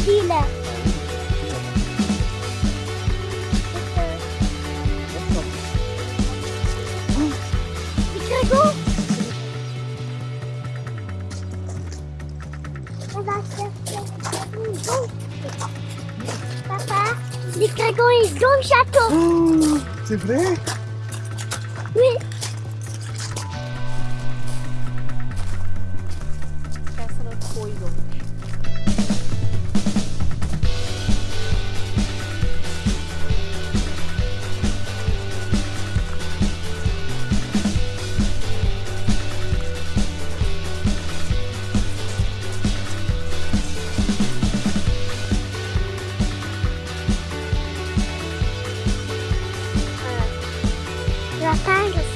ville. Les cragons On va chercher. Papa, les cragons, ils ont le château. Oh, c'est vrai? Oui, Bye.